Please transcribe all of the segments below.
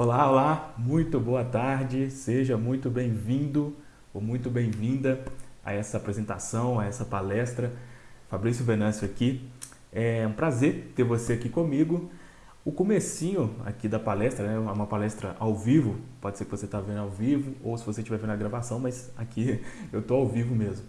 Olá, olá, muito boa tarde, seja muito bem-vindo ou muito bem-vinda a essa apresentação, a essa palestra. Fabrício Venâncio aqui. É um prazer ter você aqui comigo. O comecinho aqui da palestra, né, é uma palestra ao vivo, pode ser que você está vendo ao vivo ou se você estiver vendo a gravação, mas aqui eu estou ao vivo mesmo.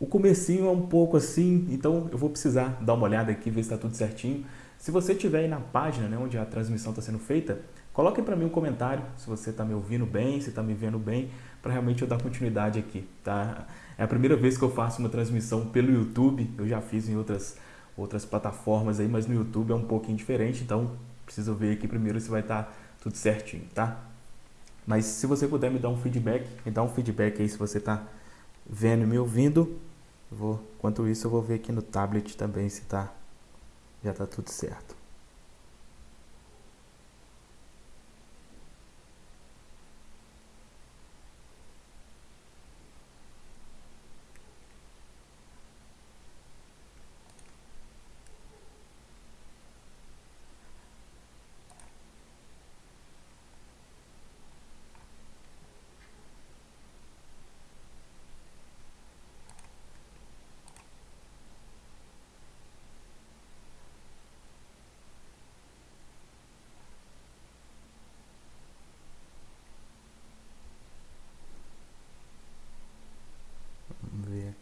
O comecinho é um pouco assim, então eu vou precisar dar uma olhada aqui, ver se está tudo certinho. Se você estiver aí na página né, onde a transmissão está sendo feita, coloque para mim um comentário se você está me ouvindo bem, se está me vendo bem, para realmente eu dar continuidade aqui. Tá? É a primeira vez que eu faço uma transmissão pelo YouTube, eu já fiz em outras, outras plataformas aí, mas no YouTube é um pouquinho diferente, então preciso ver aqui primeiro se vai estar tá tudo certinho, tá? Mas se você puder me dar um feedback, me dá um feedback aí se você está vendo e me ouvindo. Vou, enquanto isso eu vou ver aqui no tablet também se tá, já está tudo certo.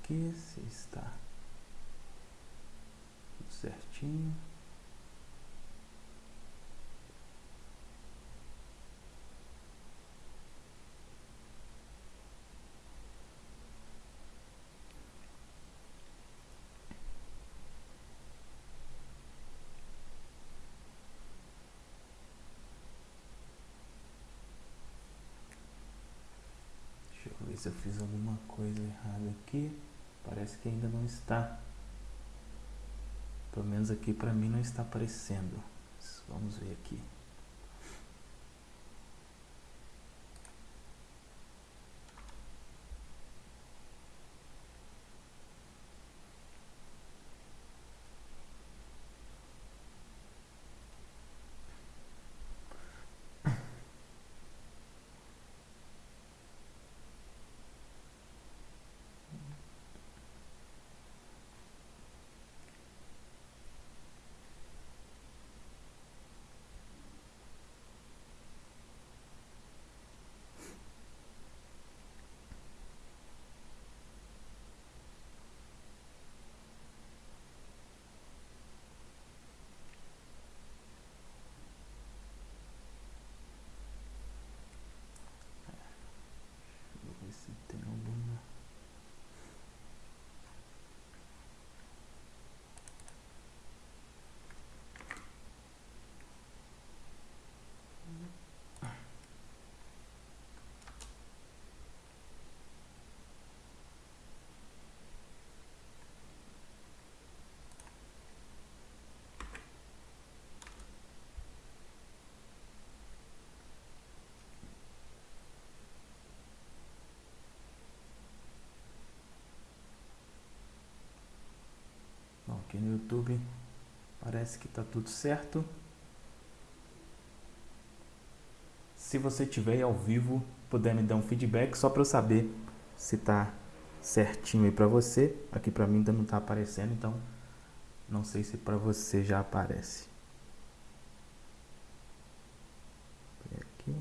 Aqui se está tudo certinho. Deixa eu ver se eu fiz alguma coisa errada aqui. Parece que ainda não está. Pelo menos aqui para mim não está aparecendo. Vamos ver aqui. aqui no YouTube parece que está tudo certo. Se você tiver ao vivo, puder me dar um feedback só para eu saber se está certinho aí para você. Aqui para mim ainda não está aparecendo, então não sei se para você já aparece. Aqui.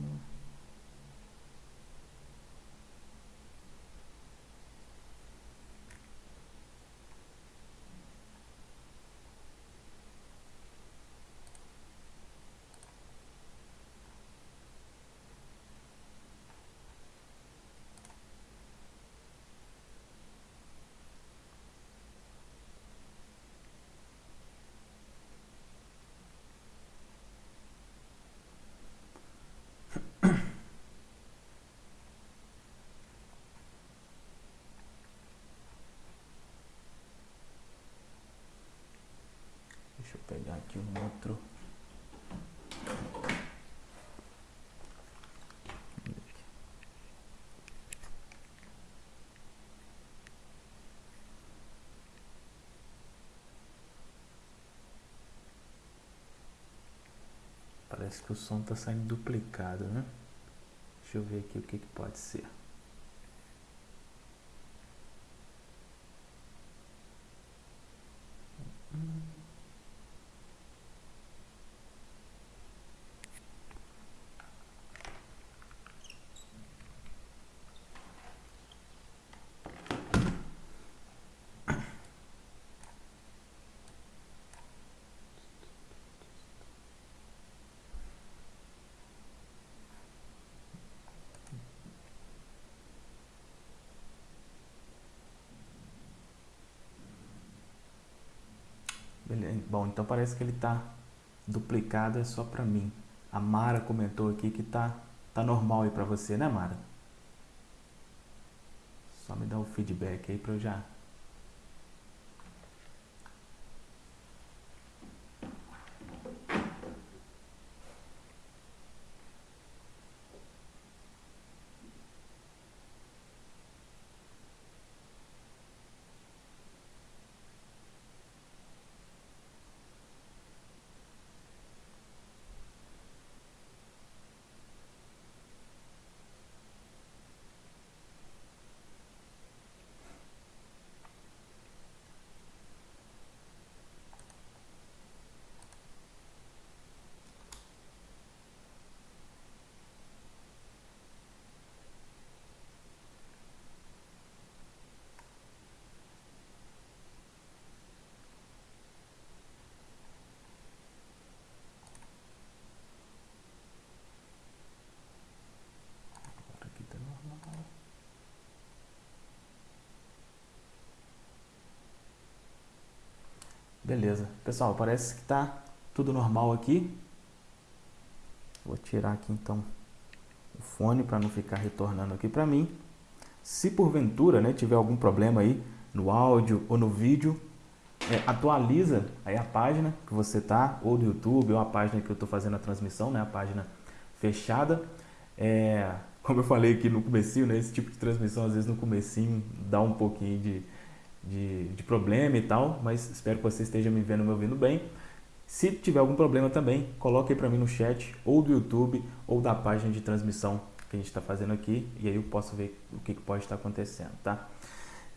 Deixa eu pegar aqui um outro. Parece que o som está saindo duplicado, né? Deixa eu ver aqui o que, que pode ser. Bom, então parece que ele está duplicado, é só para mim. A Mara comentou aqui que tá, tá normal aí para você, né Mara? Só me dá o um feedback aí para eu já Beleza. Pessoal, parece que está tudo normal aqui. Vou tirar aqui então o fone para não ficar retornando aqui para mim. Se porventura né, tiver algum problema aí no áudio ou no vídeo, é, atualiza aí a página que você tá, ou do YouTube, ou a página que eu estou fazendo a transmissão, né, a página fechada. É, como eu falei aqui no comecinho, né, esse tipo de transmissão às vezes no comecinho dá um pouquinho de, de, de problema e tal, mas espero que você esteja me vendo me ouvindo bem. Se tiver algum problema também, coloque aí para mim no chat, ou do YouTube, ou da página de transmissão que a gente está fazendo aqui, e aí eu posso ver o que, que pode estar acontecendo, tá?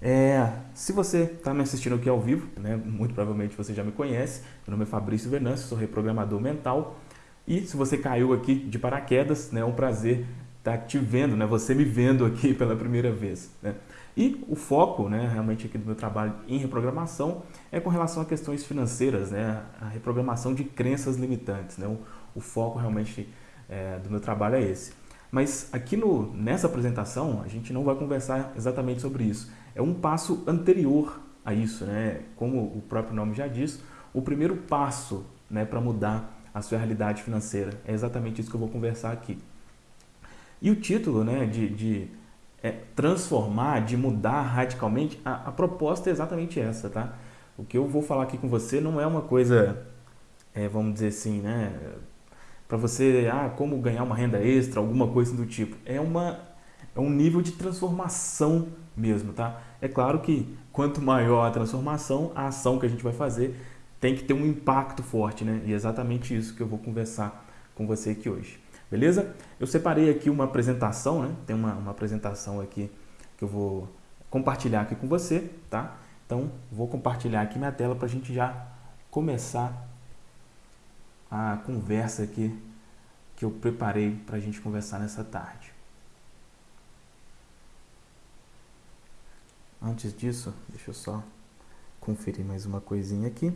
É, se você está me assistindo aqui ao vivo, né, muito provavelmente você já me conhece, meu nome é Fabrício Venâncio, sou reprogramador mental, e se você caiu aqui de paraquedas, né, é um prazer estar te vendo, né, você me vendo aqui pela primeira vez. Né? E o foco, né, realmente aqui do meu trabalho em reprogramação é com relação a questões financeiras, né, a reprogramação de crenças limitantes. Né, o, o foco realmente é, do meu trabalho é esse. Mas aqui no, nessa apresentação a gente não vai conversar exatamente sobre isso. É um passo anterior a isso, né? Como o próprio nome já diz, o primeiro passo né, para mudar a sua realidade financeira. É exatamente isso que eu vou conversar aqui. E o título né, de, de é, transformar, de mudar radicalmente, a, a, proposta é exatamente essa, tá? O que eu vou falar aqui com você não é uma coisa, é, vamos dizer assim, né? Para você, ah, como ganhar uma renda extra, alguma coisa do tipo. É, uma, é um nível de transformação mesmo, tá? É claro que quanto maior a transformação, a ação que a gente vai fazer tem que ter um impacto forte, né? E é exatamente isso que eu vou conversar com você aqui hoje. Beleza? Eu separei aqui uma apresentação, né? Tem uma, uma apresentação aqui que eu vou compartilhar aqui com você, tá? Então, vou compartilhar aqui minha tela para a gente já começar a conversa aqui que eu preparei para a gente conversar nessa tarde. Antes disso, deixa eu só conferir mais uma coisinha aqui.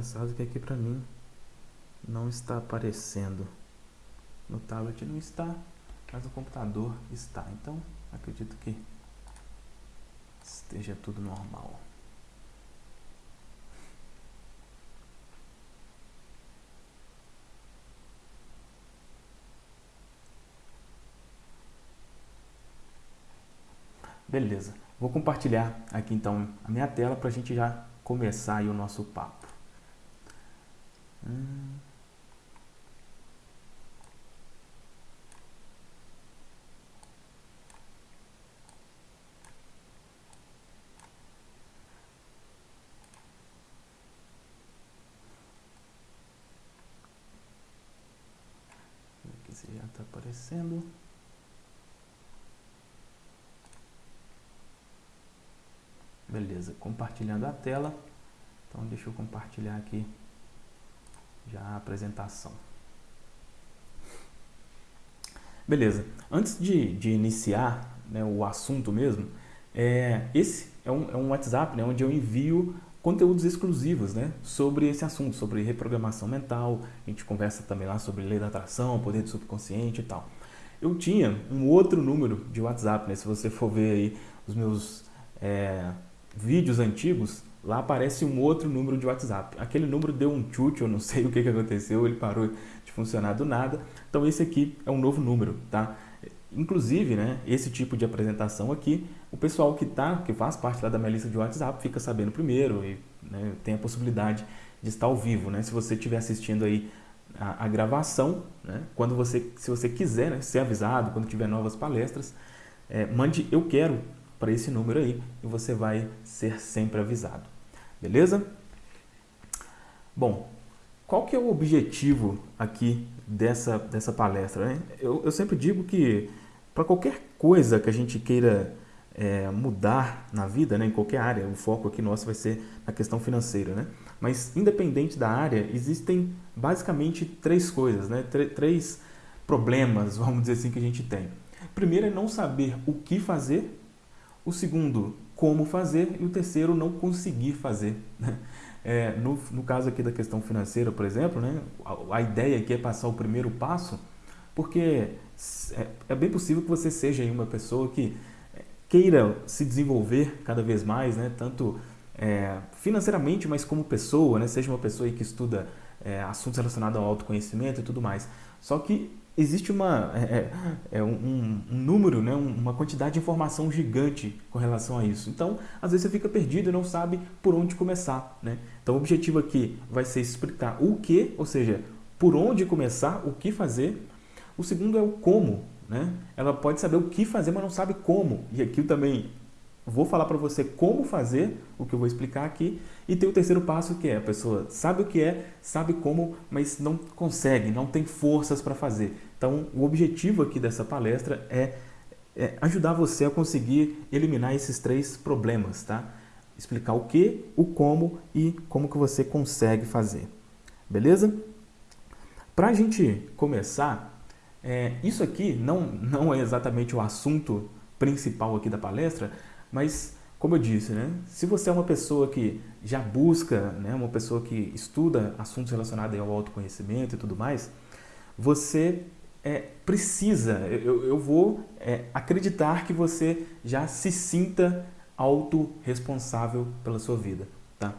Engraçado que aqui para mim não está aparecendo. No tablet não está, mas no computador está. Então, acredito que esteja tudo normal. Beleza. Vou compartilhar aqui então a minha tela para a gente já começar o nosso papo. Hum. Já está aparecendo. Beleza, compartilhando a tela. Então deixa eu compartilhar aqui já a apresentação. Beleza, antes de, de iniciar né, o assunto mesmo, é, esse é um, é um WhatsApp né, onde eu envio conteúdos exclusivos né, sobre esse assunto, sobre reprogramação mental, a gente conversa também lá sobre lei da atração, poder do subconsciente e tal. Eu tinha um outro número de WhatsApp, né, se você for ver aí os meus é, vídeos antigos, lá aparece um outro número de WhatsApp. Aquele número deu um chute, eu não sei o que, que aconteceu, ele parou de funcionar do nada. Então esse aqui é um novo número, tá? Inclusive, né, esse tipo de apresentação aqui, o pessoal que tá, que faz parte lá da minha lista de WhatsApp fica sabendo primeiro e né, tem a possibilidade de estar ao vivo, né? Se você estiver assistindo aí a, a, gravação, né, quando você, se você quiser né, ser avisado, quando tiver novas palestras, é, mande eu quero para esse número aí e você vai ser sempre avisado. Beleza? Bom, qual que é o objetivo aqui dessa, dessa palestra? Né? Eu, eu sempre digo que para qualquer coisa que a gente queira é, mudar na vida, né, em qualquer área, o foco aqui nosso vai ser na questão financeira, né? Mas independente da área, existem basicamente três coisas, né? três problemas, vamos dizer assim, que a gente tem. Primeiro é não saber o que fazer o segundo, como fazer, e o terceiro, não conseguir fazer. Né? É, no, no caso aqui da questão financeira, por exemplo, né, a, a ideia aqui é passar o primeiro passo, porque é, é bem possível que você seja uma pessoa que queira se desenvolver cada vez mais, né, tanto é, financeiramente, mas como pessoa, né, seja uma pessoa que estuda é, assuntos relacionados ao autoconhecimento e tudo mais. Só que existe uma, é, é, é um, um, número, né, uma quantidade de informação gigante com relação a isso. Então, às vezes você fica perdido e não sabe por onde começar. Né? Então, o objetivo aqui vai ser explicar o que, ou seja, por onde começar, o que fazer. O segundo é o como. Né? Ela pode saber o que fazer, mas não sabe como. E aqui eu também vou falar para você como fazer, o que eu vou explicar aqui. E tem o terceiro passo que é, a pessoa sabe o que é, sabe como, mas não consegue, não tem forças para fazer. Então, o objetivo aqui dessa palestra é, é, ajudar você a conseguir eliminar esses três problemas, tá? Explicar o que, o como e como que você consegue fazer. Beleza? Para a gente começar, é, isso aqui não, não é exatamente o assunto principal aqui da palestra, mas como eu disse, né, se você é uma pessoa que já busca, né, uma pessoa que estuda assuntos relacionados ao autoconhecimento e tudo mais, você é, precisa, eu, eu vou é, acreditar que você já se sinta autorresponsável pela sua vida. Tá?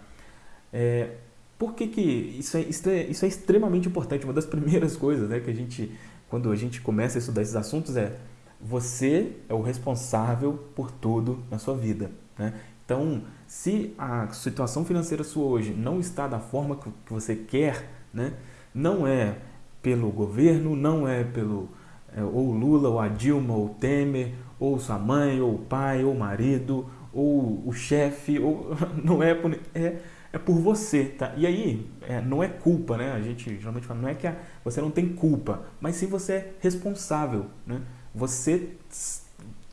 É, por que, que isso, é, isso, é, extremamente importante? Uma das primeiras coisas né, que a gente, quando a gente começa a estudar esses assuntos é você é o responsável por tudo na sua vida. Né? Então, se a situação financeira sua hoje não está da forma que você quer, né, não é pelo governo, não é pelo é, ou Lula, ou a Dilma, ou Temer, ou sua mãe, ou pai, ou marido, ou o chefe, ou não é por, é, é por você, tá? E aí, é, não é culpa, né? A gente geralmente fala, não é que a, você não tem culpa, mas sim você é responsável, né? Você,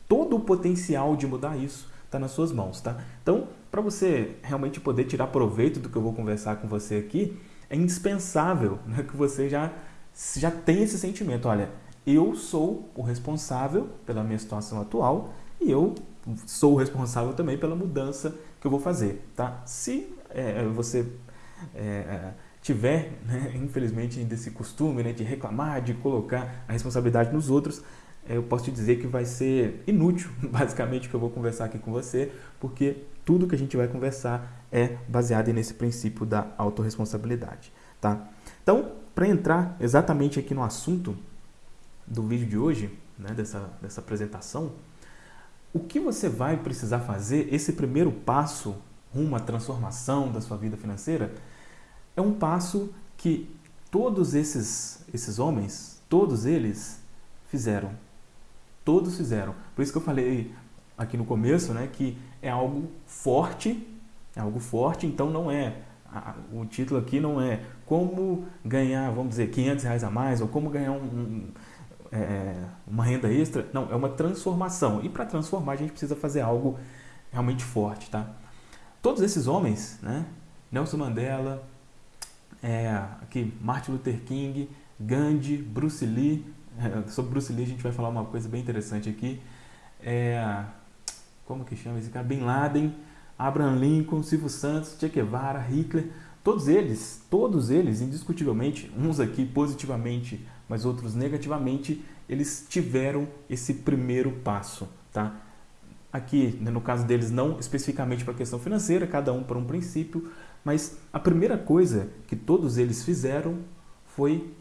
todo o potencial de mudar isso está nas suas mãos, tá? Então, para você realmente poder tirar proveito do que eu vou conversar com você aqui, é indispensável né, que você já já tem esse sentimento, olha, eu sou o responsável pela minha situação atual e eu sou o responsável também pela mudança que eu vou fazer, tá? Se é, você é, tiver, né, infelizmente, ainda esse costume né, de reclamar, de colocar a responsabilidade nos outros, é, eu posso te dizer que vai ser inútil, basicamente, que eu vou conversar aqui com você, porque tudo que a gente vai conversar é baseado nesse princípio da autorresponsabilidade, tá? Então, para entrar exatamente aqui no assunto do vídeo de hoje, né, dessa, dessa apresentação, o que você vai precisar fazer, esse primeiro passo rumo à transformação da sua vida financeira, é um passo que todos esses, esses homens, todos eles fizeram. Todos fizeram. Por isso que eu falei aqui no começo, né, que é algo forte, é algo forte, então não é, o título aqui não é como ganhar, vamos dizer, 500 reais a mais, ou como ganhar um, um é, uma renda extra, não, é uma transformação. E para transformar a gente precisa fazer algo realmente forte, tá? Todos esses homens, né, Nelson Mandela, é, aqui Martin Luther King, Gandhi, Bruce Lee. É, sobre Bruce Lee a gente vai falar uma coisa bem interessante aqui. É, como que chama esse cara? Bin Laden, Abraham Lincoln, Silvio Santos, Che Guevara, Hitler. Todos eles, todos eles, indiscutivelmente, uns aqui positivamente, mas outros negativamente, eles tiveram esse primeiro passo, tá? Aqui, né, no caso deles, não especificamente para a questão financeira, cada um para um princípio, mas a primeira coisa que todos eles fizeram foi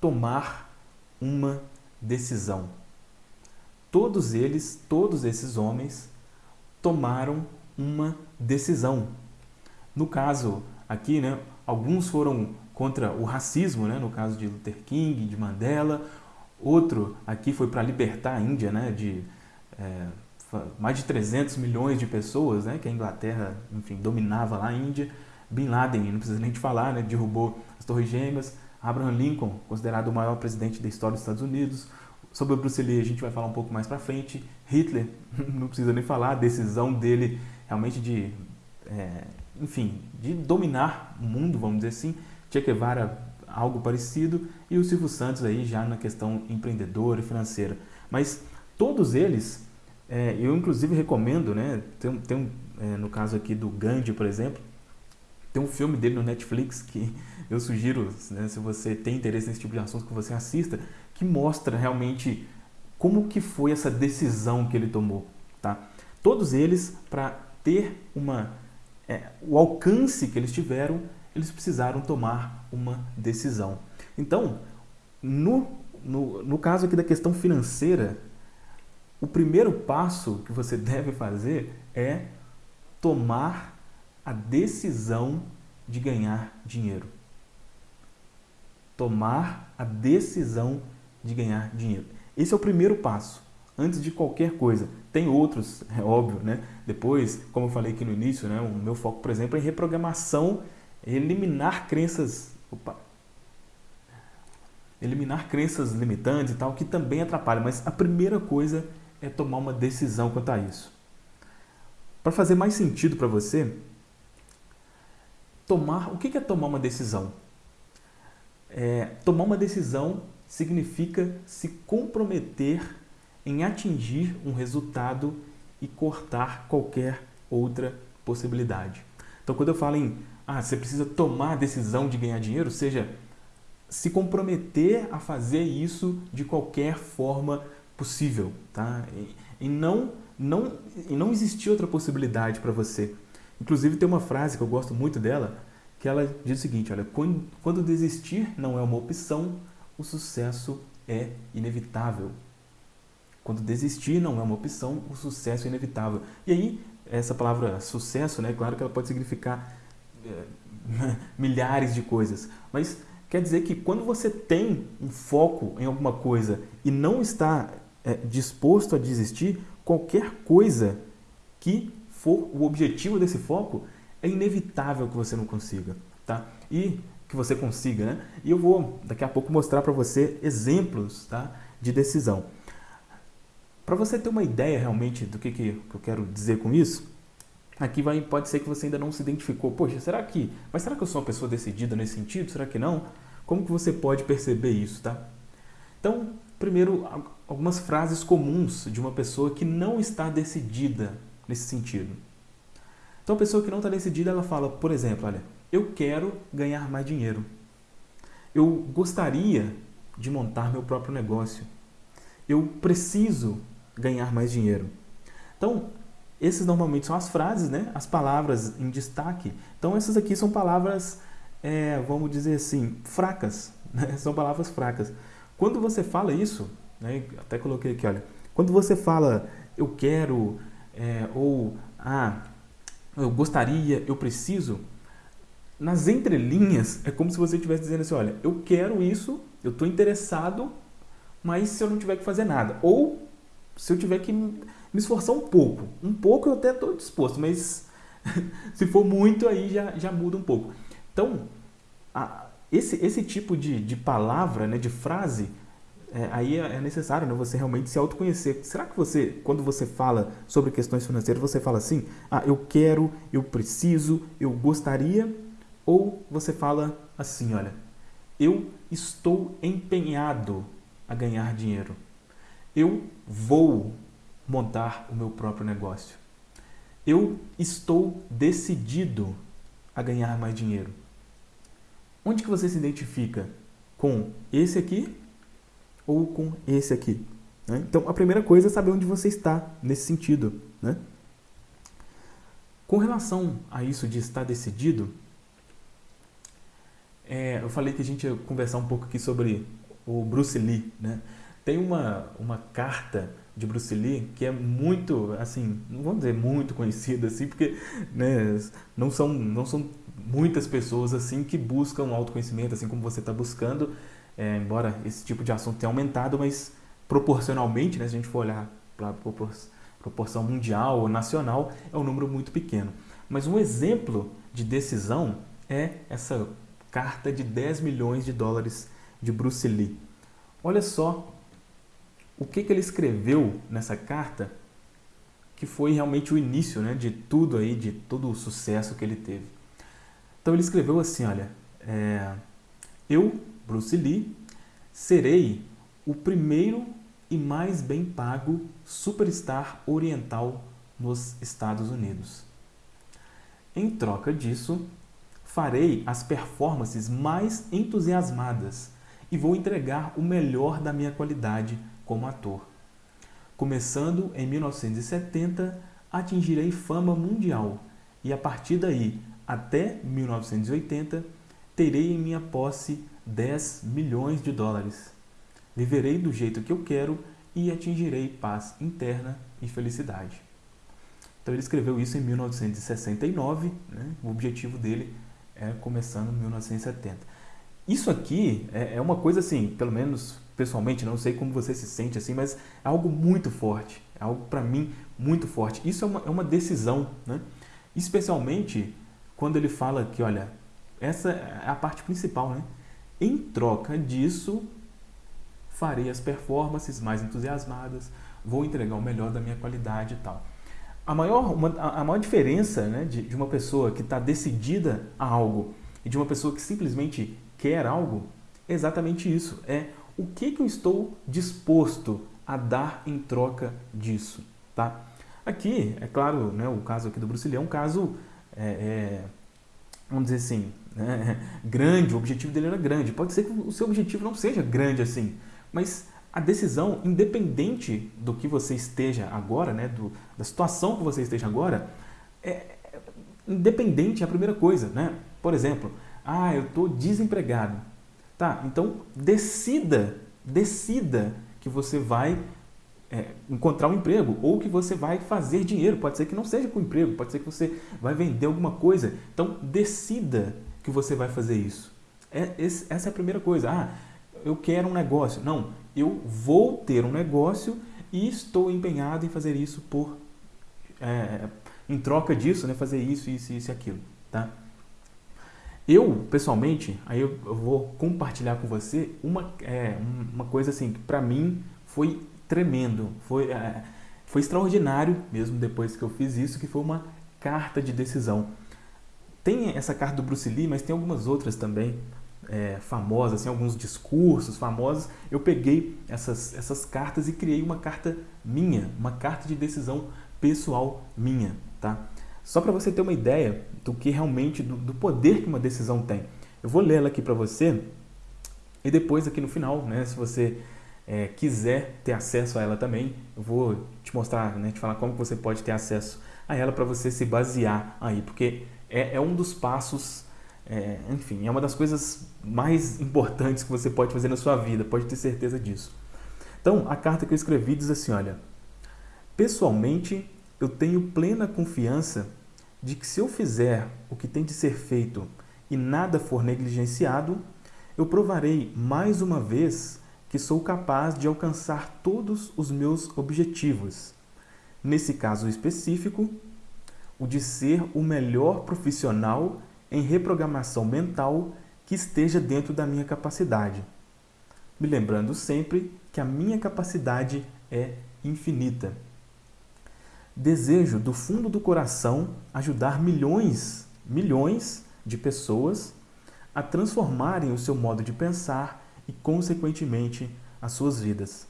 tomar uma decisão. Todos eles, todos esses homens, tomaram uma decisão. No caso aqui, né, alguns foram contra o racismo, né, no caso de Luther King, de Mandela. Outro aqui foi para libertar a Índia né, de é, mais de 300 milhões de pessoas, né, que a Inglaterra, enfim, dominava lá a Índia. Bin Laden, não precisa nem te falar, né, derrubou as Torres Gêmeas. Abraham Lincoln, considerado o maior presidente da história dos Estados Unidos. Sobre o Bruce Lee a gente vai falar um pouco mais para frente. Hitler, não precisa nem falar, a decisão dele realmente de, é, enfim, de dominar o mundo, vamos dizer assim. Che Guevara, algo parecido. E o Silvio Santos aí já na questão empreendedora e financeira. Mas todos eles é, eu inclusive recomendo, né? Tem, tem é, no caso aqui do Gandhi, por exemplo, tem um filme dele no Netflix que eu sugiro, né, se você tem interesse nesse tipo de assunto, que você assista, que mostra realmente como que foi essa decisão que ele tomou, tá? Todos eles, para ter uma, é, o alcance que eles tiveram, eles precisaram tomar uma decisão. Então, no, no, no caso aqui da questão financeira, o primeiro passo que você deve fazer é tomar a decisão de ganhar dinheiro. Tomar a decisão de ganhar dinheiro. Esse é o primeiro passo, antes de qualquer coisa. Tem outros, é óbvio, né? Depois, como eu falei aqui no início, né? o meu foco, por exemplo, é em reprogramação, eliminar crenças... Opa, eliminar crenças limitantes e tal, que também atrapalham. Mas a primeira coisa é tomar uma decisão quanto a isso. Para fazer mais sentido para você, tomar, o que é tomar uma decisão? É, tomar uma decisão significa se comprometer em atingir um resultado e cortar qualquer outra possibilidade. Então, quando eu falo em ah, você precisa tomar a decisão de ganhar dinheiro, seja se comprometer a fazer isso de qualquer forma possível, tá? E, e não, não, e não existir outra possibilidade para você. Inclusive tem uma frase que eu gosto muito dela, que ela diz o seguinte, olha, quando, quando desistir não é uma opção, o sucesso é inevitável. Quando desistir não é uma opção, o sucesso é inevitável. E aí, essa palavra sucesso, né, claro que ela pode significar é, milhares de coisas, mas quer dizer que quando você tem um foco em alguma coisa e não está é, disposto a desistir, qualquer coisa que for o objetivo desse foco, é inevitável que você não consiga, tá? E que você consiga, né? E eu vou daqui a pouco mostrar para você exemplos, tá? De decisão. Para você ter uma ideia realmente do que, que eu quero dizer com isso, aqui vai, pode ser que você ainda não se identificou. Poxa, será que, mas será que eu sou uma pessoa decidida nesse sentido? Será que não? Como que você pode perceber isso, tá? Então, primeiro, algumas frases comuns de uma pessoa que não está decidida nesse sentido. Então, a pessoa que não está decidida, ela fala, por exemplo, olha, eu quero ganhar mais dinheiro. Eu gostaria de montar meu próprio negócio. Eu preciso ganhar mais dinheiro. Então, esses normalmente são as frases, né? as palavras em destaque. Então, essas aqui são palavras, é, vamos dizer assim, fracas. Né? São palavras fracas. Quando você fala isso, né? até coloquei aqui, olha. Quando você fala eu quero, é, ou ah, eu gostaria, eu preciso, nas entrelinhas é como se você estivesse dizendo assim, olha, eu quero isso, eu estou interessado, mas se eu não tiver que fazer nada. Ou se eu tiver que me esforçar um pouco. Um pouco eu até estou disposto, mas se for muito aí já, já muda um pouco. Então, a, esse, esse tipo de, de palavra, né, de frase, é, aí é, é necessário né, você realmente se autoconhecer. Será que você, quando você fala sobre questões financeiras, você fala assim, ah, eu quero, eu preciso, eu gostaria ou você fala assim, olha, eu estou empenhado a ganhar dinheiro. Eu vou montar o meu próprio negócio. Eu estou decidido a ganhar mais dinheiro. Onde que você se identifica? Com esse aqui ou com esse aqui? Né? Então, a primeira coisa é saber onde você está nesse sentido. Né? Com relação a isso de estar decidido, é, eu falei que a gente ia conversar um pouco aqui sobre o Bruce Lee, né? Tem uma, uma carta de Bruce Lee que é muito, assim, não vamos dizer muito conhecida, assim, porque né, não, são, não são muitas pessoas, assim, que buscam autoconhecimento, assim como você está buscando, é, embora esse tipo de assunto tenha aumentado, mas proporcionalmente, né, se a gente for olhar para proporção mundial ou nacional, é um número muito pequeno. Mas um exemplo de decisão é essa carta de 10 milhões de dólares de Bruce Lee. Olha só o que, que ele escreveu nessa carta que foi realmente o início né, de tudo aí, de todo o sucesso que ele teve. Então ele escreveu assim, olha, é, eu, Bruce Lee, serei o primeiro e mais bem pago superstar oriental nos Estados Unidos. Em troca disso, farei as performances mais entusiasmadas e vou entregar o melhor da minha qualidade como ator. Começando em 1970, atingirei fama mundial e a partir daí, até 1980, terei em minha posse 10 milhões de dólares. Viverei do jeito que eu quero e atingirei paz interna e felicidade. Então ele escreveu isso em 1969, né? o objetivo dele é começando em 1970. Isso aqui é, é uma coisa assim, pelo menos pessoalmente, não sei como você se sente assim, mas é algo muito forte, é algo para mim muito forte. Isso é uma, é uma decisão, né? especialmente quando ele fala que, olha, essa é a parte principal, né? Em troca disso, farei as performances mais entusiasmadas, vou entregar o melhor da minha qualidade e tal. A maior, uma, a maior diferença né, de, de uma pessoa que está decidida a algo e de uma pessoa que simplesmente quer algo é exatamente isso. É o que, que eu estou disposto a dar em troca disso. Tá? Aqui, é claro, né, o caso aqui do Bruce Lee é um caso, é, é, vamos dizer assim, né, grande, o objetivo dele era grande. Pode ser que o seu objetivo não seja grande assim, mas a decisão, independente do que você esteja agora, né, do, da situação que você esteja agora, é, independente é a primeira coisa. Né? Por exemplo, ah, eu estou desempregado. Tá, então decida, decida que você vai é, encontrar um emprego ou que você vai fazer dinheiro. Pode ser que não seja com emprego, pode ser que você vai vender alguma coisa. Então decida que você vai fazer isso. É, esse, essa é a primeira coisa. Ah, eu quero um negócio. Não, eu vou ter um negócio e estou empenhado em fazer isso por é, em troca disso, né, fazer isso, isso, isso e aquilo, tá? Eu, pessoalmente, aí eu, vou compartilhar com você uma, é, uma coisa assim que para mim foi tremendo, foi, é, foi extraordinário mesmo depois que eu fiz isso, que foi uma carta de decisão. Tem essa carta do Bruce Lee, mas tem algumas outras também é, famosas, assim, alguns discursos famosos, eu peguei essas, essas cartas e criei uma carta minha, uma carta de decisão pessoal minha. Tá? Só para você ter uma ideia do que realmente, do, do poder que uma decisão tem. Eu vou ler ela aqui para você e depois aqui no final, né, se você é, quiser ter acesso a ela também, eu vou te mostrar, né, te falar como você pode ter acesso a ela para você se basear aí, porque é, é um dos passos, é, enfim, é uma das coisas mais importantes que você pode fazer na sua vida, pode ter certeza disso. Então, a carta que eu escrevi diz assim, olha, pessoalmente eu tenho plena confiança de que se eu fizer o que tem de ser feito e nada for negligenciado, eu provarei mais uma vez que sou capaz de alcançar todos os meus objetivos. Nesse caso específico, o de ser o melhor profissional em reprogramação mental que esteja dentro da minha capacidade. Me lembrando sempre que a minha capacidade é infinita. Desejo do fundo do coração ajudar milhões, milhões de pessoas a transformarem o seu modo de pensar e, consequentemente, as suas vidas.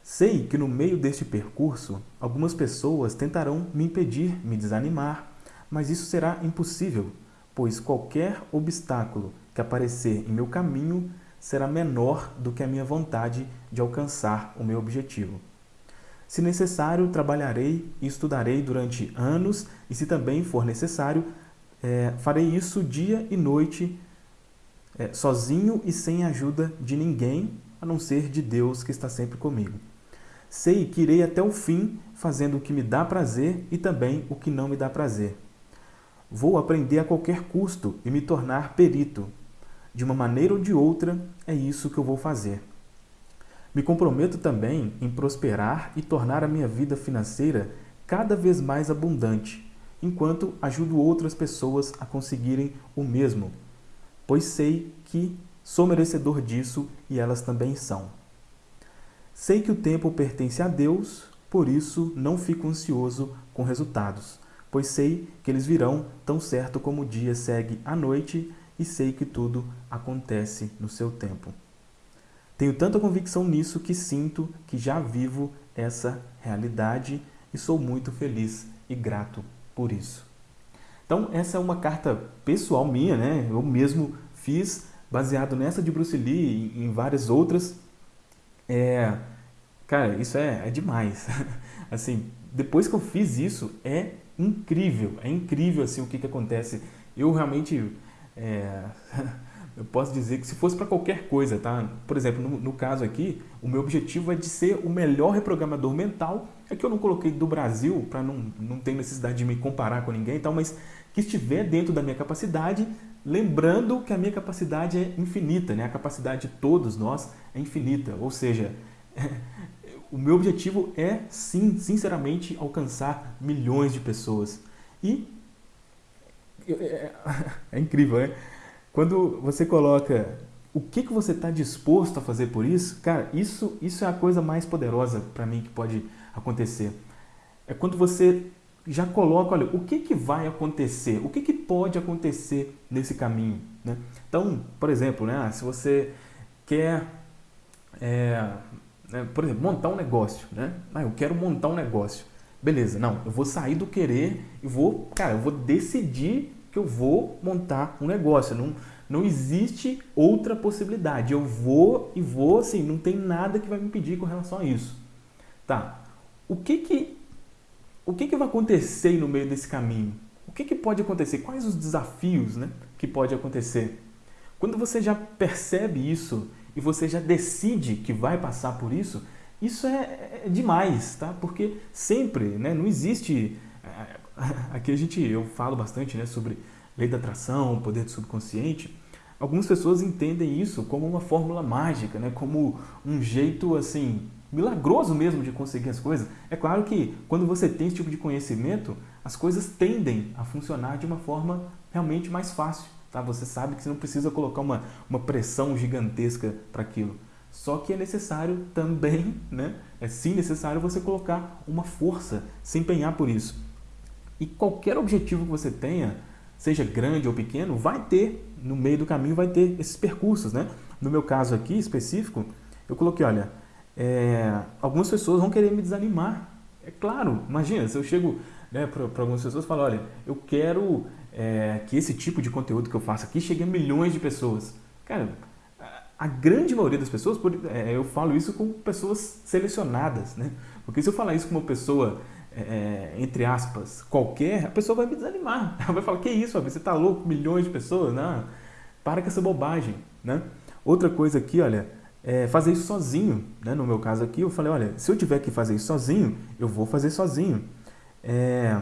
Sei que no meio deste percurso, algumas pessoas tentarão me impedir, me desanimar, mas isso será impossível, pois qualquer obstáculo que aparecer em meu caminho será menor do que a minha vontade de alcançar o meu objetivo. Se necessário, trabalharei e estudarei durante anos e, se também for necessário, é, farei isso dia e noite, é, sozinho e sem ajuda de ninguém, a não ser de Deus que está sempre comigo. Sei que irei até o fim, fazendo o que me dá prazer e também o que não me dá prazer. Vou aprender a qualquer custo e me tornar perito. De uma maneira ou de outra, é isso que eu vou fazer. Me comprometo também em prosperar e tornar a minha vida financeira cada vez mais abundante, enquanto ajudo outras pessoas a conseguirem o mesmo, pois sei que sou merecedor disso e elas também são. Sei que o tempo pertence a Deus, por isso não fico ansioso com resultados, pois sei que eles virão tão certo como o dia segue a noite e sei que tudo acontece no seu tempo. Tenho tanta convicção nisso que sinto que já vivo essa realidade e sou muito feliz e grato por isso. Então, essa é uma carta pessoal minha, né? Eu mesmo fiz, baseado nessa de Bruce Lee e em várias outras. É, cara, isso é, é demais. assim, depois que eu fiz isso, é incrível, é incrível assim o que, que acontece. Eu realmente é, eu posso dizer que se fosse para qualquer coisa, tá? Por exemplo, no, no, caso aqui, o meu objetivo é de ser o melhor reprogramador mental. É que eu não coloquei do Brasil, para não, não ter necessidade de me comparar com ninguém e tal, mas que estiver dentro da minha capacidade, lembrando que a minha capacidade é infinita, né? A capacidade de todos nós é infinita, ou seja, o meu objetivo é, sim, sinceramente, alcançar milhões de pessoas. E é, é, é incrível, né? Quando você coloca o que, que você está disposto a fazer por isso, cara, isso, isso é a coisa mais poderosa para mim que pode acontecer. É quando você já coloca, olha, o que, que vai acontecer, o que, que pode acontecer nesse caminho. Né? Então, por exemplo, né, se você quer, é, né, por exemplo, montar um negócio, né? Ah, eu quero montar um negócio. Beleza, não, eu vou sair do querer e vou, cara, eu vou decidir que eu vou montar um negócio. Não, não existe outra possibilidade. Eu vou e vou, assim, não tem nada que vai me impedir com relação a isso. Tá. O que que, o que, que vai acontecer no meio desse caminho? O que, que pode acontecer? Quais os desafios né, que pode acontecer? Quando você já percebe isso e você já decide que vai passar por isso, isso é, é demais, tá? Porque sempre, né, não existe aqui a gente, eu falo bastante né, sobre lei da atração, poder do subconsciente. Algumas pessoas entendem isso como uma fórmula mágica, né, como um jeito assim milagroso mesmo de conseguir as coisas. É claro que quando você tem esse tipo de conhecimento, as coisas tendem a funcionar de uma forma realmente mais fácil. Tá? Você sabe que você não precisa colocar uma, uma pressão gigantesca para aquilo. Só que é necessário também, né? é sim necessário você colocar uma força, se empenhar por isso. E qualquer objetivo que você tenha, seja grande ou pequeno, vai ter, no meio do caminho, vai ter esses percursos, né? No meu caso aqui específico, eu coloquei, olha, é, algumas pessoas vão querer me desanimar. É claro, imagina, se eu chego né, para algumas pessoas, falo, olha, eu quero é, que esse tipo de conteúdo que eu faço aqui chegue a milhões de pessoas. Cara, a grande maioria das pessoas, é, eu falo isso com pessoas selecionadas, né? Porque se eu falar isso com uma pessoa, é, entre aspas, qualquer, a pessoa vai me desanimar. Ela vai falar, que isso, você tá louco, milhões de pessoas? Não, para com essa bobagem, né? Outra coisa aqui, olha, é fazer isso sozinho, né? No meu caso aqui, eu falei, olha, se eu tiver que fazer isso sozinho, eu vou fazer sozinho. É...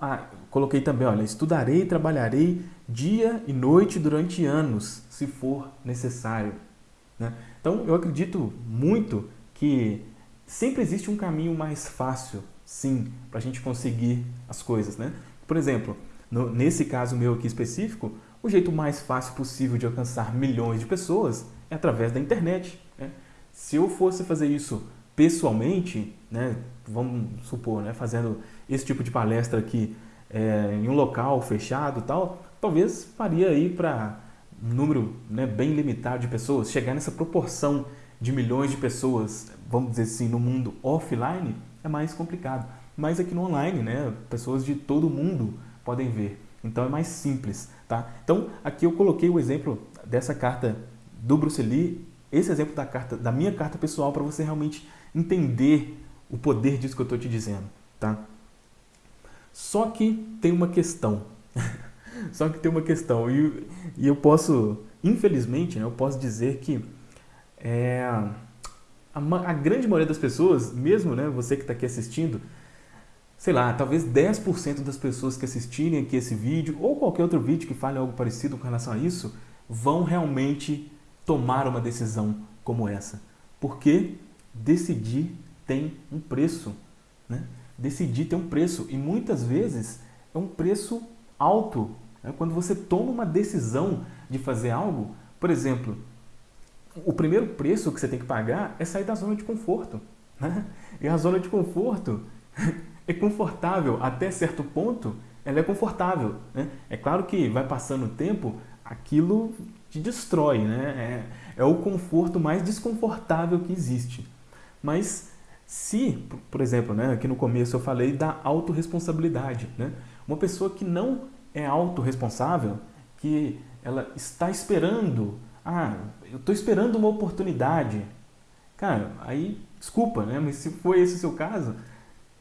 Ah, coloquei também, olha, estudarei e trabalharei dia e noite durante anos, se for necessário. Né? Então, eu acredito muito que sempre existe um caminho mais fácil, sim, para a gente conseguir as coisas. Né? Por exemplo, no, nesse caso meu aqui específico, o jeito mais fácil possível de alcançar milhões de pessoas é através da internet. Né? Se eu fosse fazer isso pessoalmente, né, vamos supor, né, fazendo esse tipo de palestra aqui é, em um local fechado tal, talvez faria aí para um número né, bem limitado de pessoas, chegar nessa proporção de milhões de pessoas, vamos dizer assim, no mundo offline, é mais complicado. Mas aqui no online, né, pessoas de todo mundo podem ver. Então é mais simples, tá? Então aqui eu coloquei o exemplo dessa carta do Bruce Lee, esse exemplo da carta, da minha carta pessoal para você realmente entender o poder disso que eu estou te dizendo, tá? Só que tem uma questão. Só que tem uma questão. E, e eu posso, infelizmente, né, eu posso dizer que é, a, a, grande maioria das pessoas, mesmo né, você que está aqui assistindo, sei lá, talvez 10% das pessoas que assistirem aqui esse vídeo, ou qualquer outro vídeo que fale algo parecido com relação a isso, vão realmente tomar uma decisão como essa. Porque decidir tem um preço. Né? Decidir tem um preço. E muitas vezes é um preço alto. Né? Quando você toma uma decisão de fazer algo, por exemplo, o primeiro preço que você tem que pagar é sair da zona de conforto. Né? E a zona de conforto é confortável até certo ponto, ela é confortável. Né? É claro que vai passando o tempo, aquilo te destrói, né? É, é o conforto mais desconfortável que existe. Mas se, por exemplo, né, aqui no começo eu falei da autorresponsabilidade, né? Uma pessoa que não é autorresponsável, que ela está esperando, ah, eu estou esperando uma oportunidade. Cara, aí, desculpa, né? Mas se foi esse o seu caso,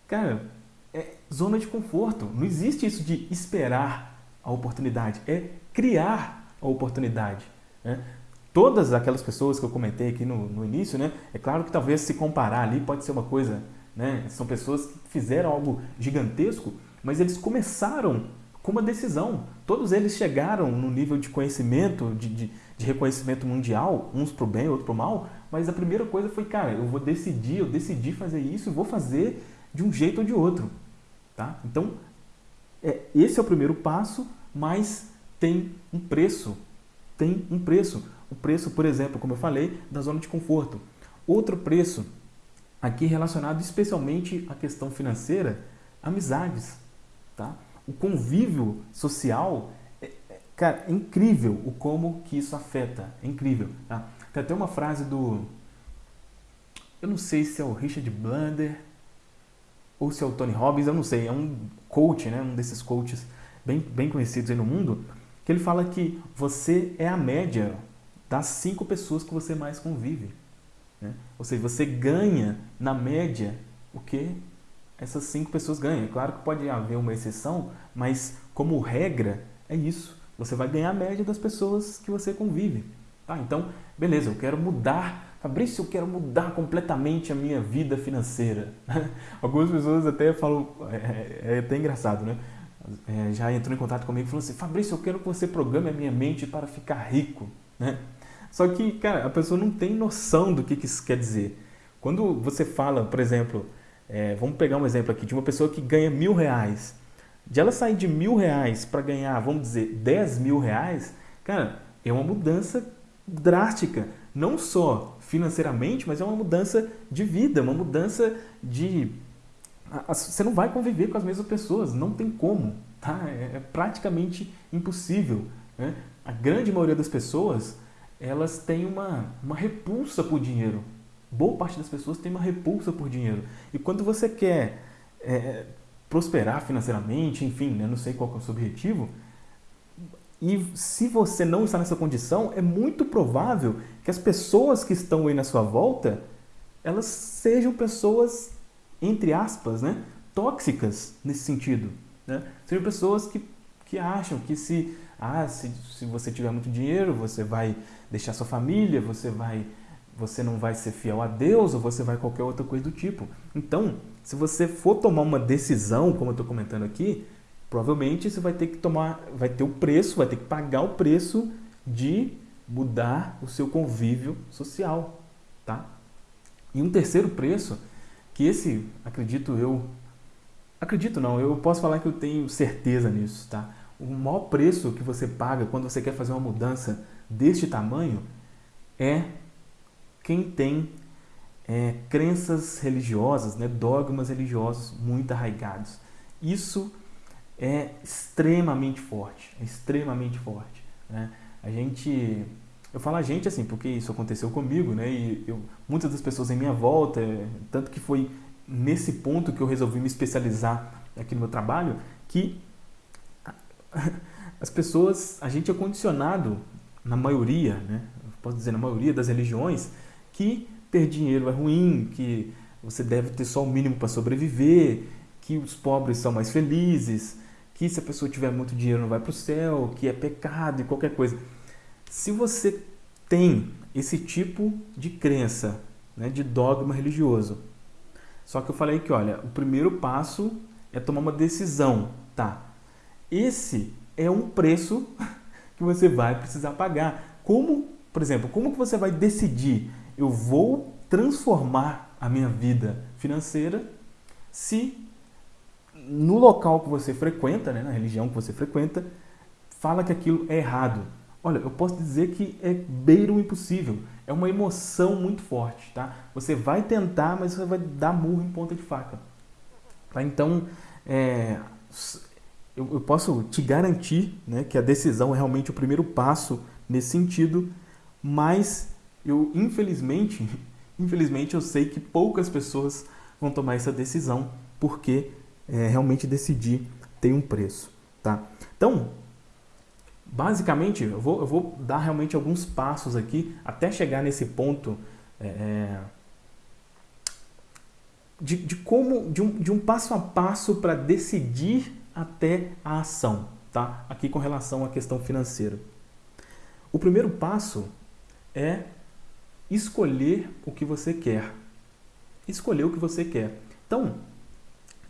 cara, é zona de conforto. Não existe isso de esperar a oportunidade, é criar a oportunidade. Né? Todas aquelas pessoas que eu comentei aqui no, no início, né? é claro que talvez se comparar ali pode ser uma coisa, né? são pessoas que fizeram algo gigantesco, mas eles começaram com uma decisão. Todos eles chegaram no nível de conhecimento, de, de, de reconhecimento mundial, uns para o bem, outros para o mal, mas a primeira coisa foi, cara, eu vou decidir, eu decidi fazer isso e vou fazer de um jeito ou de outro. Tá? Então, é, esse é o primeiro passo, mas tem um preço. Tem um preço. O preço, por exemplo, como eu falei, da zona de conforto. Outro preço, aqui relacionado especialmente à questão financeira, amizades. Tá? O convívio social, é, é, cara, é incrível o como que isso afeta. É incrível. Tá? Tem até uma frase do... Eu não sei se é o Richard Blander ou se é o Tony Robbins, eu não sei. É um coach, né? um desses coaches bem, bem conhecidos aí no mundo que ele fala que você é a média das cinco pessoas que você mais convive. Né? Ou seja, você ganha, na média, o que essas cinco pessoas ganham. É claro que pode haver uma exceção, mas como regra, é isso. Você vai ganhar a média das pessoas que você convive. Tá? Então, beleza, eu quero mudar. Fabrício, eu quero mudar completamente a minha vida financeira. Algumas pessoas até falam, é, é, é até engraçado, né? é, já entrou em contato comigo e falou assim, Fabrício, eu quero que você programe a minha mente para ficar rico. Né? Só que, cara, a pessoa não tem noção do que, que isso quer dizer. Quando você fala, por exemplo, é, vamos pegar um exemplo aqui, de uma pessoa que ganha mil reais. De ela sair de mil reais para ganhar, vamos dizer, dez mil reais, cara, é uma mudança drástica. Não só financeiramente, mas é uma mudança de vida, uma mudança de você não vai conviver com as mesmas pessoas, não tem como, tá? É, é praticamente impossível. Né? A grande maioria das pessoas, elas têm uma, uma repulsa por dinheiro. Boa parte das pessoas tem uma repulsa por dinheiro. E quando você quer é, prosperar financeiramente, enfim, né? não sei qual é o seu objetivo. E se você não está nessa condição, é muito provável que as pessoas que estão aí na sua volta, elas sejam pessoas, entre aspas, né? tóxicas nesse sentido. Né? Sejam pessoas que, que acham que se, ah, se, se você tiver muito dinheiro, você vai deixar sua família, você vai você não vai ser fiel a Deus ou você vai qualquer outra coisa do tipo. Então, se você for tomar uma decisão, como eu estou comentando aqui, provavelmente você vai ter que tomar, vai ter o preço, vai ter que pagar o preço de mudar o seu convívio social, tá? E um terceiro preço, que esse, acredito eu, acredito não, eu posso falar que eu tenho certeza nisso, tá? O maior preço que você paga quando você quer fazer uma mudança deste tamanho é quem tem é, crenças religiosas, né, dogmas religiosos muito arraigados. Isso é extremamente forte, é extremamente forte. Né? A gente, eu falo a gente assim, porque isso aconteceu comigo, né? E eu, muitas das pessoas em minha volta, tanto que foi nesse ponto que eu resolvi me especializar aqui no meu trabalho, que as pessoas, a gente é condicionado, na maioria, né? Posso dizer, na maioria das religiões, que ter dinheiro é ruim, que você deve ter só o mínimo para sobreviver, que os pobres são mais felizes, que se a pessoa tiver muito dinheiro não vai para o céu, que é pecado e qualquer coisa. Se você tem esse tipo de crença, né, de dogma religioso, só que eu falei que, olha, o primeiro passo é tomar uma decisão, tá? Esse é um preço que você vai precisar pagar. Como, por exemplo, como que você vai decidir eu vou transformar a minha vida financeira se no local que você frequenta, né, na religião que você frequenta, fala que aquilo é errado. Olha, eu posso dizer que é beiro o impossível. É uma emoção muito forte, tá? Você vai tentar, mas você vai dar murro em ponta de faca. Tá? Então, é, eu, eu, posso te garantir né, que a decisão é realmente o primeiro passo nesse sentido, mas eu infelizmente, infelizmente eu sei que poucas pessoas vão tomar essa decisão porque é, realmente decidir tem um preço, tá? Então, basicamente, eu vou, eu vou dar realmente alguns passos aqui até chegar nesse ponto é, é de, de como, de um, de um passo a passo para decidir até a ação, tá? Aqui com relação à questão financeira. O primeiro passo é escolher o que você quer. Escolher o que você quer. Então,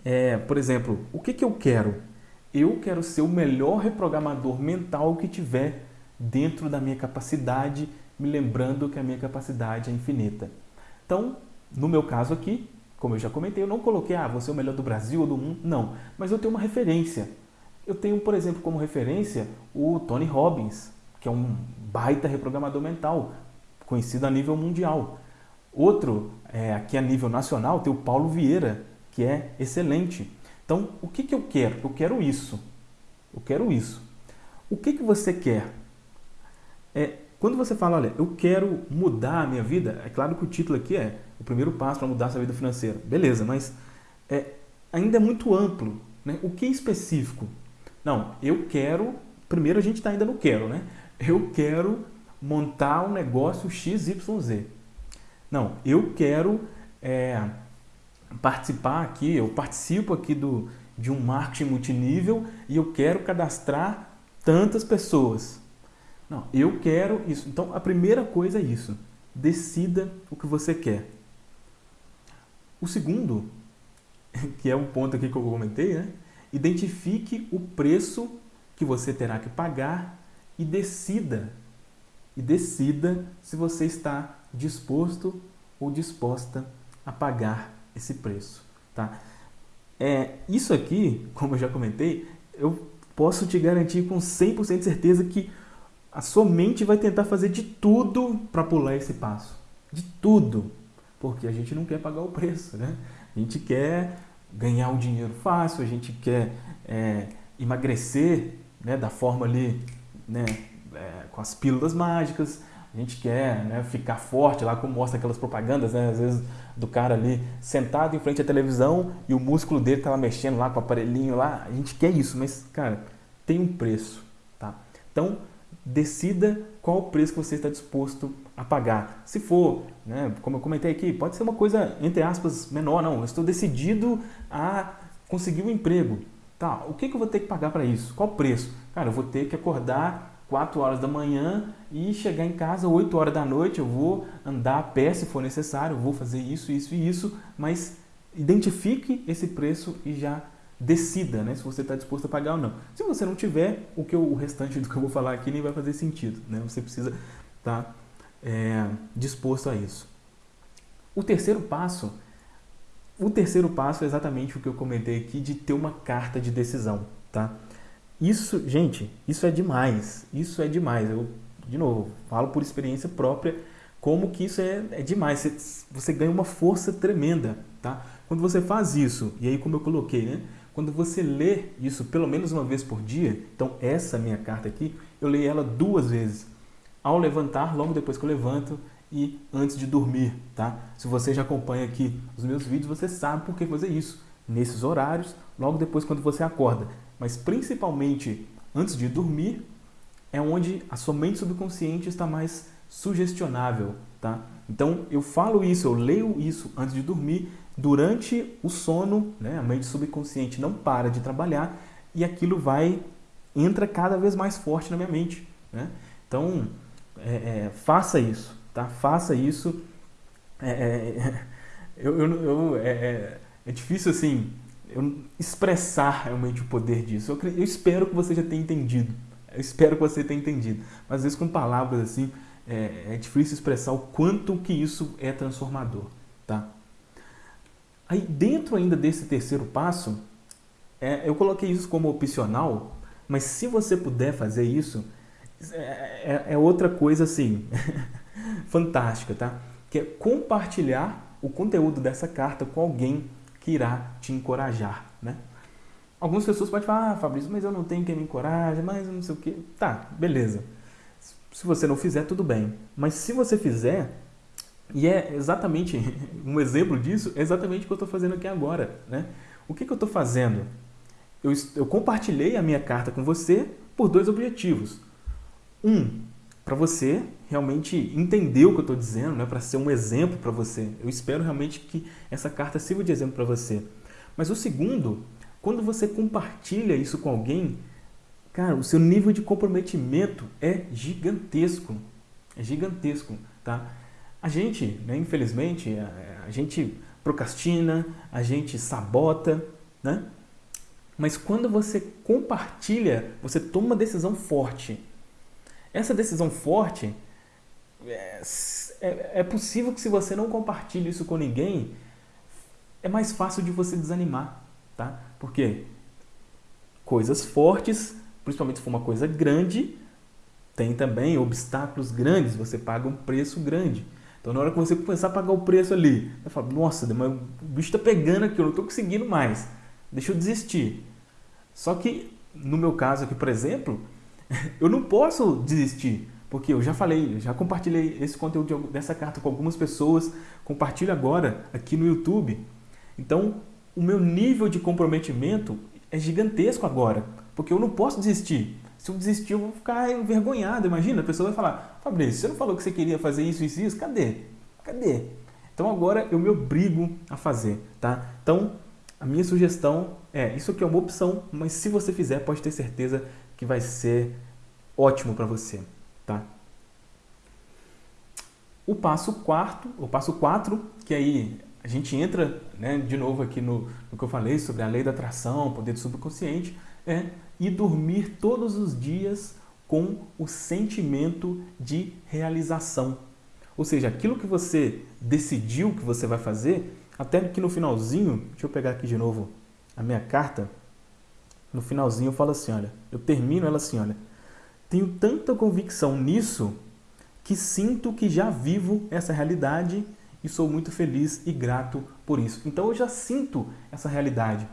é, por exemplo, o que, que eu quero? Eu quero ser o melhor reprogramador mental que tiver dentro da minha capacidade, me lembrando que a minha capacidade é infinita. Então, no meu caso aqui, como eu já comentei, eu não coloquei, ah, você é o melhor do Brasil ou do mundo, não. Mas eu tenho uma referência. Eu tenho, por exemplo, como referência o Tony Robbins, que é um baita reprogramador mental, conhecido a nível mundial. Outro, é, aqui a nível nacional, tem o Paulo Vieira, que é excelente. Então, o que, que eu quero? Eu quero isso. Eu quero isso. O que, que você quer? É, quando você fala, olha, eu quero mudar a minha vida, é claro que o título aqui é o primeiro passo para mudar a sua vida financeira. Beleza, mas é, ainda é muito amplo. Né? O que é específico? Não, eu quero... Primeiro a gente está ainda no quero, né? Eu quero montar um negócio XYZ. Não, eu quero é, participar aqui, eu participo aqui do, de um marketing multinível e eu quero cadastrar tantas pessoas. Não, eu quero isso. Então, a primeira coisa é isso. Decida o que você quer. O segundo, que é um ponto aqui que eu comentei, né? Identifique o preço que você terá que pagar e decida e decida se você está disposto ou disposta a pagar esse preço. Tá? É, isso aqui, como eu já comentei, eu posso te garantir com 100% de certeza que a sua mente vai tentar fazer de tudo para pular esse passo. De tudo. Porque a gente não quer pagar o preço, né? A gente quer ganhar um dinheiro fácil, a gente quer é, emagrecer né, da forma ali, né, é, com as pílulas mágicas, a gente quer né, ficar forte lá, como mostra aquelas propagandas, né, às vezes do cara ali sentado em frente à televisão e o músculo dele tava mexendo lá com o aparelhinho lá. A gente quer isso, mas, cara, tem um preço, tá? Então, decida qual o preço que você está disposto a pagar. Se for, né, como eu comentei aqui, pode ser uma coisa, entre aspas, menor, não. Eu estou decidido a conseguir um emprego. Tá, o que, que eu vou ter que pagar para isso? Qual o preço? Cara, eu vou ter que acordar 4 horas da manhã e chegar em casa 8 horas da noite. Eu vou andar a pé se for necessário, vou fazer isso, isso e isso, mas identifique esse preço e já decida né, se você está disposto a pagar ou não. Se você não tiver, o, que eu, o restante do que eu vou falar aqui nem vai fazer sentido. Né? Você precisa estar tá, é, disposto a isso. O terceiro passo, o terceiro passo é exatamente o que eu comentei aqui de ter uma carta de decisão. Tá? Isso, gente, isso é demais. Isso é demais. Eu, de novo, falo por experiência própria como que isso é, é demais. Você, você ganha uma força tremenda. Tá? Quando você faz isso, e aí como eu coloquei, né? Quando você lê isso pelo menos uma vez por dia, então essa minha carta aqui, eu leio ela duas vezes. Ao levantar, logo depois que eu levanto e antes de dormir, tá? Se você já acompanha aqui os meus vídeos, você sabe por que fazer isso. Nesses horários, logo depois quando você acorda. Mas principalmente antes de dormir, é onde a sua mente subconsciente está mais sugestionável, tá? Então eu falo isso, eu leio isso antes de dormir durante o sono, né, a mente subconsciente não para de trabalhar e aquilo vai entra cada vez mais forte na minha mente. Né? Então, é, é, faça isso, tá? Faça isso. É, é eu, eu, eu é, é, é, difícil assim eu expressar realmente o poder disso. Eu, eu, espero que você já tenha entendido. Eu espero que você tenha entendido. Mas às vezes com palavras assim é, é difícil expressar o quanto que isso é transformador, tá? Aí dentro ainda desse terceiro passo, é, eu coloquei isso como opcional, mas se você puder fazer isso, é, é, é outra coisa assim, fantástica, tá? Que é compartilhar o conteúdo dessa carta com alguém que irá te encorajar, né? Algumas pessoas podem falar, ah, Fabrício, mas eu não tenho quem me encoraje, mas não sei o que. Tá, beleza. Se você não fizer, tudo bem. Mas se você fizer, e é exatamente, um exemplo disso é exatamente o que eu estou fazendo aqui agora. Né? O que, que eu estou fazendo? Eu, eu compartilhei a minha carta com você por dois objetivos. Um, para você realmente entender o que eu estou dizendo, né? para ser um exemplo para você. Eu espero realmente que essa carta sirva de exemplo para você. Mas o segundo, quando você compartilha isso com alguém, cara, o seu nível de comprometimento é gigantesco. É gigantesco, tá? A gente, né, infelizmente, a, a gente procrastina, a gente sabota, né? Mas quando você compartilha, você toma uma decisão forte. Essa decisão forte, é, é, é, possível que se você não compartilha isso com ninguém, é mais fácil de você desanimar, tá? Porque coisas fortes, principalmente se for uma coisa grande, tem também obstáculos grandes, você paga um preço grande. Então, na hora que você começar a pagar o preço ali, você fala, nossa, o bicho está pegando aqui, eu não estou conseguindo mais. Deixa eu desistir. Só que, no meu caso aqui, por exemplo, eu não posso desistir. Porque eu já falei, já compartilhei esse conteúdo dessa carta com algumas pessoas, compartilho agora aqui no YouTube. Então, o meu nível de comprometimento é gigantesco agora, porque eu não posso desistir. Se eu desistir, eu vou ficar envergonhado. Imagina, a pessoa vai falar, Fabrício, você não falou que você queria fazer isso, isso, isso? Cadê? Cadê? Então agora eu me obrigo a fazer, tá? Então, a minha sugestão é, isso aqui é uma opção, mas se você fizer, pode ter certeza que vai ser ótimo para você, tá? O passo quarto, o passo quatro, que aí a gente entra né, de novo aqui no, no que eu falei sobre a lei da atração, poder do subconsciente, é e dormir todos os dias com o sentimento de realização. Ou seja, aquilo que você decidiu que você vai fazer, até que no finalzinho, deixa eu pegar aqui de novo a minha carta, no finalzinho eu falo assim, olha, eu termino ela assim, olha, tenho tanta convicção nisso que sinto que já vivo essa realidade e sou muito feliz e grato por isso. Então eu já sinto essa realidade.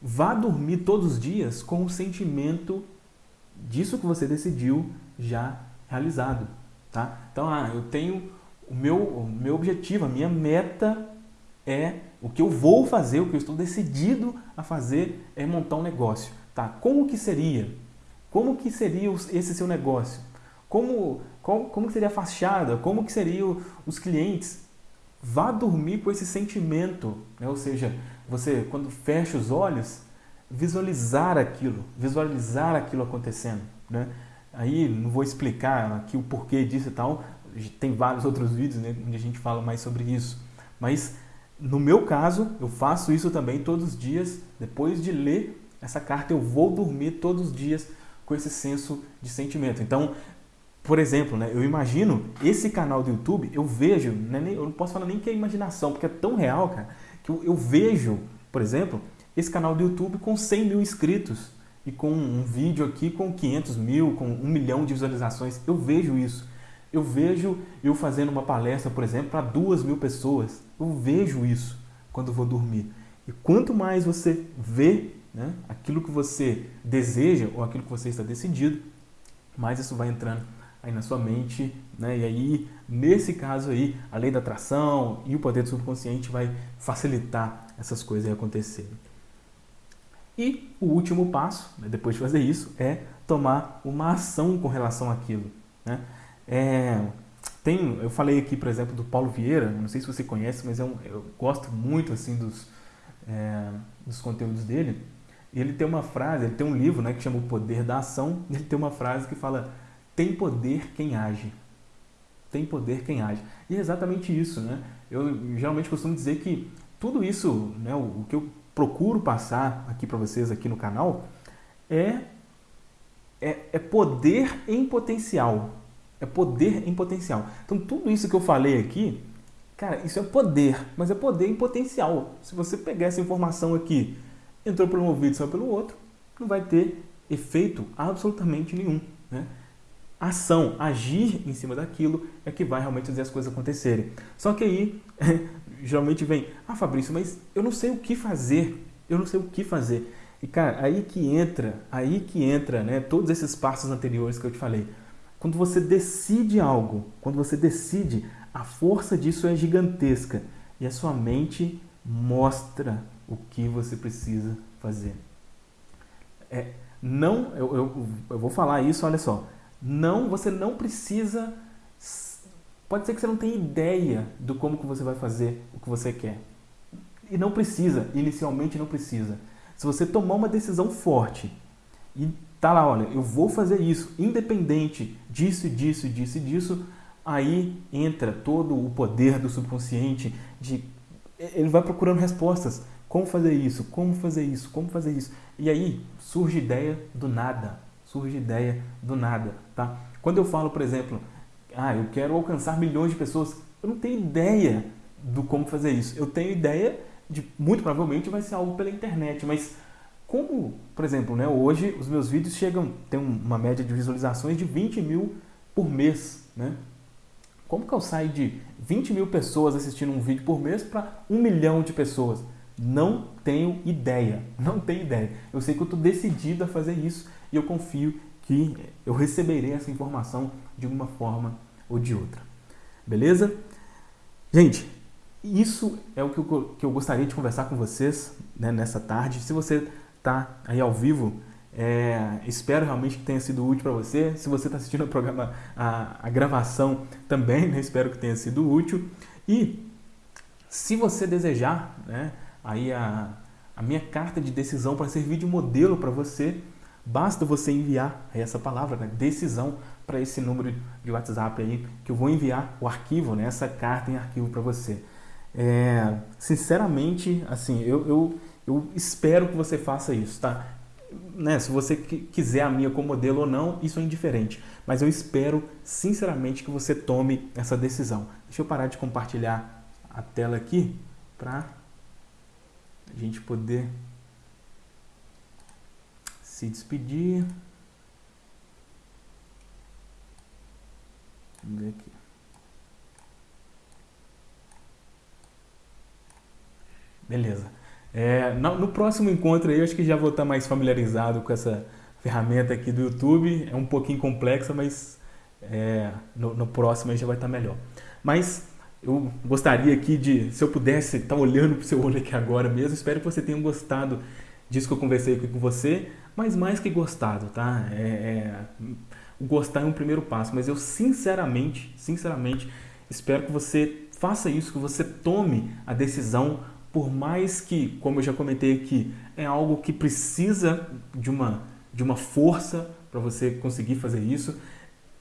Vá dormir todos os dias com o sentimento disso que você decidiu já realizado. tá? Então, ah, eu tenho o meu, o meu objetivo, a minha meta é o que eu vou fazer, o que eu estou decidido a fazer é montar um negócio, tá? Como que seria? Como que seria esse seu negócio? Como, como, como seria a fachada? Como que seriam os clientes? Vá dormir com esse sentimento, né? ou seja, você quando fecha os olhos, visualizar aquilo, visualizar aquilo acontecendo. Né? Aí não vou explicar aqui o porquê disso e tal, tem vários outros vídeos né, onde a gente fala mais sobre isso. Mas no meu caso, eu faço isso também todos os dias. Depois de ler essa carta, eu vou dormir todos os dias com esse senso de sentimento. Então, por exemplo, né, eu imagino esse canal do YouTube, eu vejo, né, eu não posso falar nem que é imaginação, porque é tão real, cara, que eu, eu vejo, por exemplo, esse canal do YouTube com 100 mil inscritos e com um vídeo aqui com 500 mil, com um milhão de visualizações. Eu vejo isso. Eu vejo eu fazendo uma palestra, por exemplo, para duas mil pessoas. Eu vejo isso quando vou dormir. E quanto mais você vê né, aquilo que você deseja ou aquilo que você está decidido, mais isso vai entrando aí na sua mente, né? E aí, nesse caso aí, a lei da atração e o poder do subconsciente vai facilitar essas coisas acontecerem. E o último passo, né, depois de fazer isso, é tomar uma ação com relação àquilo. Né? É, tem, eu falei aqui, por exemplo, do Paulo Vieira, não sei se você conhece, mas é um, eu gosto muito assim dos, é, dos conteúdos dele. E ele tem uma frase, ele tem um livro né, que chama O Poder da Ação, ele tem uma frase que fala, tem poder quem age. Tem poder quem age. E é exatamente isso. Né? Eu geralmente costumo dizer que tudo isso, né, o que eu procuro passar aqui para vocês aqui no canal é, é, é poder em potencial. É poder em potencial. Então tudo isso que eu falei aqui, cara, isso é poder, mas é poder em potencial. Se você pegar essa informação aqui, entrou por um ouvido e saiu pelo outro, não vai ter efeito absolutamente nenhum. Né? Ação, agir em cima daquilo é que vai realmente fazer as coisas acontecerem. Só que aí geralmente vem, ah Fabrício, mas eu não sei o que fazer, eu não sei o que fazer. E cara, aí que entra, aí que entra, né, todos esses passos anteriores que eu te falei. Quando você decide algo, quando você decide, a força disso é gigantesca e a sua mente mostra o que você precisa fazer. É, não, eu, eu, eu vou falar isso, olha só, não, você não precisa Pode ser que você não tenha ideia do como que você vai fazer o que você quer. E não precisa, inicialmente não precisa. Se você tomar uma decisão forte e tá lá, olha, eu vou fazer isso, independente disso, disso, disso disso, aí entra todo o poder do subconsciente de ele vai procurando respostas. Como fazer isso? Como fazer isso? Como fazer isso? E aí surge ideia do nada. Surge ideia do nada, tá? Quando eu falo, por exemplo, ah, eu quero alcançar milhões de pessoas. Eu não tenho ideia do como fazer isso. Eu tenho ideia de, muito provavelmente vai ser algo pela internet, mas como, por exemplo, né, hoje os meus vídeos chegam, tem uma média de visualizações de 20 mil por mês, né? Como que eu saio de 20 mil pessoas assistindo um vídeo por mês para um milhão de pessoas? Não tenho ideia, não tenho ideia. Eu sei que eu estou decidido a fazer isso e eu confio que eu receberei essa informação de uma forma ou de outra. Beleza? Gente, isso é o que eu, que eu gostaria de conversar com vocês né, nessa tarde. Se você está aí ao vivo, é, espero realmente que tenha sido útil para você. Se você está assistindo o programa, a, a gravação também, né, espero que tenha sido útil. E se você desejar, né, aí a, a minha carta de decisão para servir de modelo para você, basta você enviar essa palavra, né, decisão, para esse número de WhatsApp aí, que eu vou enviar o arquivo, né, essa carta em arquivo para você. É, sinceramente, assim, eu, eu, eu espero que você faça isso, tá? Né, se você quiser a minha como modelo ou não, isso é indiferente. Mas eu espero, sinceramente, que você tome essa decisão. Deixa eu parar de compartilhar a tela aqui para a gente poder se despedir. Vamos ver aqui. Beleza. É, no, no, próximo encontro aí, eu acho que já vou estar mais familiarizado com essa ferramenta aqui do YouTube. É um pouquinho complexa, mas é, no, no, próximo aí já vai estar melhor. Mas eu gostaria aqui de, se eu pudesse estar olhando para o seu olho aqui agora mesmo, espero que você tenha gostado disso que eu conversei aqui com você, mas mais que gostado, tá? É, é, gostar é um primeiro passo, mas eu sinceramente, sinceramente, espero que você faça isso, que você tome a decisão, por mais que, como eu já comentei aqui, é algo que precisa de uma, de uma força para você conseguir fazer isso.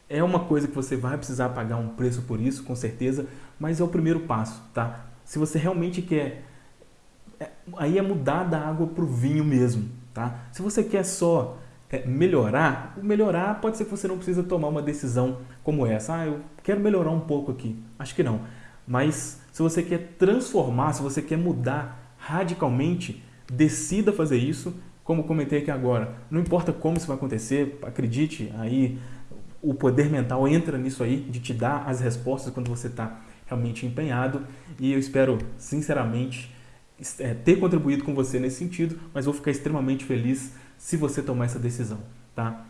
É uma coisa que você vai precisar pagar um preço por isso, com certeza, mas é o primeiro passo, tá? Se você realmente quer... É, aí é mudar da água para o vinho mesmo, tá? Se você quer só é, melhorar, o melhorar pode ser que você não precisa tomar uma decisão como essa. Ah, eu quero melhorar um pouco aqui. Acho que não. Mas se você quer transformar, se você quer mudar radicalmente, decida fazer isso, como comentei aqui agora. Não importa como isso vai acontecer, acredite, aí o poder mental entra nisso aí, de te dar as respostas quando você está realmente empenhado. E eu espero, sinceramente, é, ter contribuído com você nesse sentido, mas vou ficar extremamente feliz se você tomar essa decisão, tá?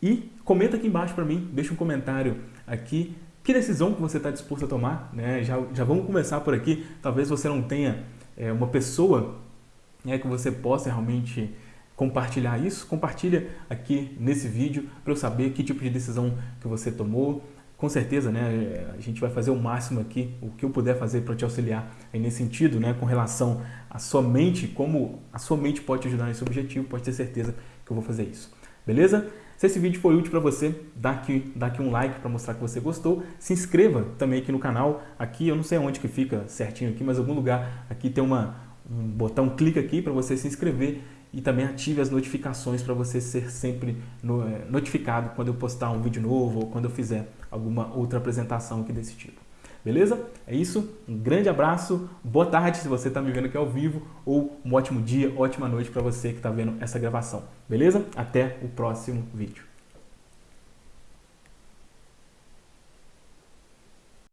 E comenta aqui embaixo para mim, deixa um comentário aqui que decisão que você está disposto a tomar? Né? Já, já vamos começar por aqui. Talvez você não tenha é, uma pessoa né, que você possa realmente compartilhar isso. Compartilha aqui nesse vídeo para eu saber que tipo de decisão que você tomou. Com certeza, né, a gente vai fazer o máximo aqui, o que eu puder fazer para te auxiliar aí nesse sentido, né, com relação à sua mente, como a sua mente pode te ajudar nesse objetivo, pode ter certeza que eu vou fazer isso. Beleza? Se esse vídeo foi útil para você, dá aqui, dá aqui um like para mostrar que você gostou. Se inscreva também aqui no canal. Aqui eu não sei onde que fica certinho aqui, mas algum lugar aqui tem uma, um botão, clica aqui para você se inscrever e também ative as notificações para você ser sempre é, notificado quando eu postar um vídeo novo ou quando eu fizer alguma outra apresentação aqui desse tipo. Beleza? É isso, um grande abraço, boa tarde se você está me vendo aqui ao vivo ou um ótimo dia, ótima noite para você que está vendo essa gravação. Beleza? Até o próximo vídeo.